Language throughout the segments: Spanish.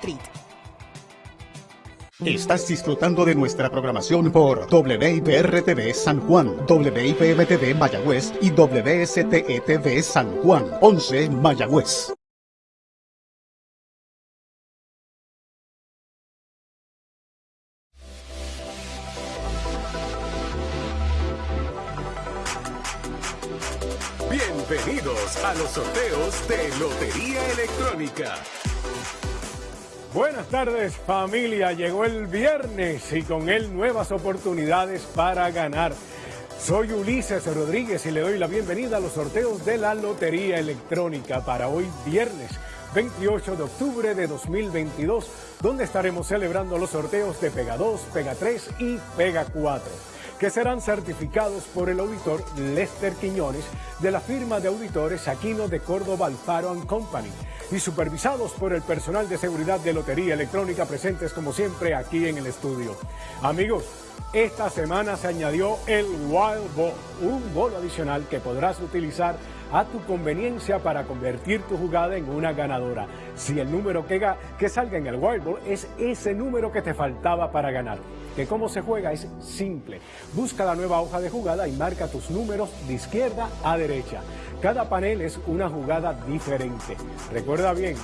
Treat. Estás disfrutando de nuestra programación por WIPR-TV San Juan, WIPM-TV Mayagüez y WSTE-TV San Juan, 11 Mayagüez. Bienvenidos a los sorteos de Lotería Electrónica. Buenas tardes familia, llegó el viernes y con él nuevas oportunidades para ganar. Soy Ulises Rodríguez y le doy la bienvenida a los sorteos de la Lotería Electrónica para hoy viernes 28 de octubre de 2022, donde estaremos celebrando los sorteos de Pega 2, Pega 3 y Pega 4 que serán certificados por el auditor Lester Quiñones de la firma de auditores Aquino de Córdoba Alfaro Company y supervisados por el personal de seguridad de Lotería Electrónica presentes como siempre aquí en el estudio. Amigos, esta semana se añadió el Wild Ball, un bolo adicional que podrás utilizar a tu conveniencia para convertir tu jugada en una ganadora. Si el número que, que salga en el Wild Ball es ese número que te faltaba para ganar. Que cómo se juega es simple. Busca la nueva hoja de jugada y marca tus números de izquierda a derecha. Cada panel es una jugada diferente. Recuerda bien,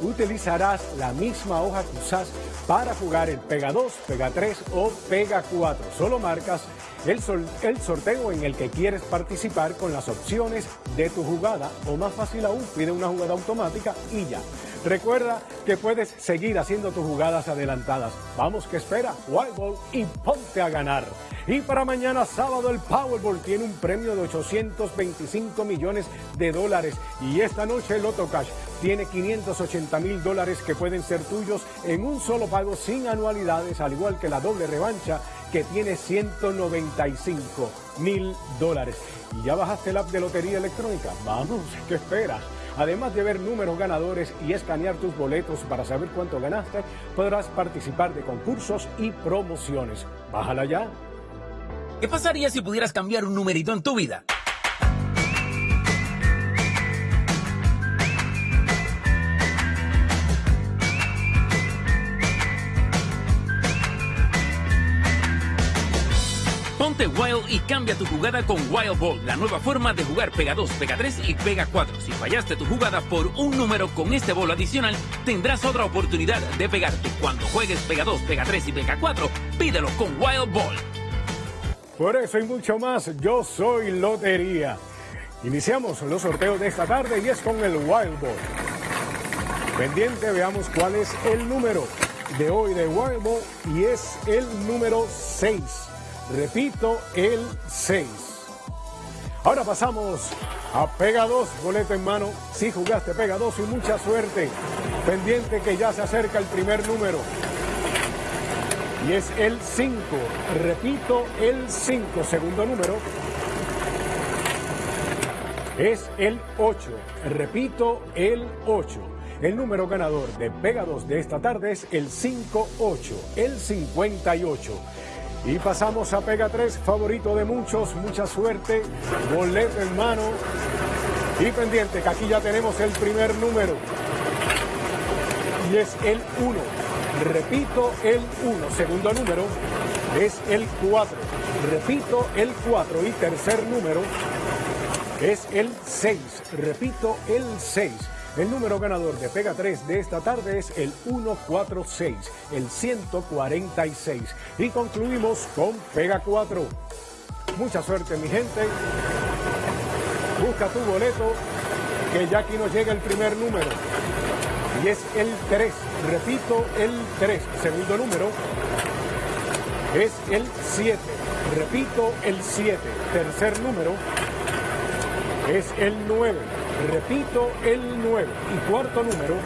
utilizarás la misma hoja que usas para jugar el Pega 2, Pega 3 o Pega 4. Solo marcas el, el sorteo en el que quieres participar con las opciones de tu jugada o más fácil aún, pide una jugada automática y ya. Recuerda que puedes seguir haciendo tus jugadas adelantadas. Vamos que espera, Wild Ball y ponte a ganar. Y para mañana sábado el Powerball tiene un premio de 825 millones de dólares. Y esta noche el Loto Cash tiene 580 mil dólares que pueden ser tuyos en un solo pago sin anualidades, al igual que la doble revancha que tiene 195 mil dólares. ¿Y ya bajaste el app de Lotería Electrónica? Vamos, ¿qué esperas? Además de ver números ganadores y escanear tus boletos para saber cuánto ganaste, podrás participar de concursos y promociones. Bájala ya. ¿Qué pasaría si pudieras cambiar un numerito en tu vida? Ponte Wild y cambia tu jugada con Wild Ball, la nueva forma de jugar Pega 2, Pega 3 y Pega 4. Si fallaste tu jugada por un número con este bolo adicional, tendrás otra oportunidad de pegarte. Cuando juegues Pega 2, Pega 3 y Pega 4, pídelo con Wild Ball. Por eso y mucho más, yo soy Lotería. Iniciamos los sorteos de esta tarde y es con el Wild Ball. Pendiente, veamos cuál es el número de hoy de Wild Ball y es el número 6. Repito, el 6. Ahora pasamos a Pega 2, boleto en mano. Si jugaste Pega 2 y mucha suerte. Pendiente que ya se acerca el primer número y es el 5. Repito, el 5, segundo número. Es el 8. Repito, el 8. El número ganador de Pega 2 de esta tarde es el 58, el 58. Y pasamos a Pega 3, favorito de muchos, mucha suerte, boleto en mano y pendiente, que aquí ya tenemos el primer número. Y es el 1. Repito, el 1. Segundo número es el 4. Repito, el 4. Y tercer número es el 6. Repito, el 6. El número ganador de Pega 3 de esta tarde es el 146, el 146. Y concluimos con Pega 4. Mucha suerte, mi gente. Busca tu boleto, que ya aquí nos llega el primer número y es el 3. Repito, el 3. Segundo número es el 7. Repito, el 7. Tercer número es el 9. Repito, el 9. Y cuarto número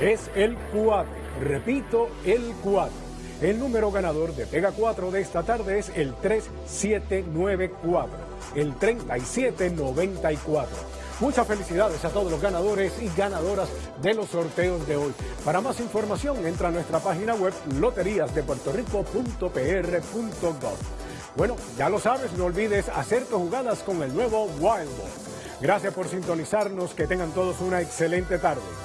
es el 4. Repito, el 4. El número ganador de Pega 4 de esta tarde es el 3794. El 3794. Muchas felicidades a todos los ganadores y ganadoras de los sorteos de hoy. Para más información, entra a nuestra página web loteriasdepuertorico.pr.gov. Bueno, ya lo sabes, no olvides hacer tus jugadas con el nuevo Wild Ball. Gracias por sintonizarnos, que tengan todos una excelente tarde.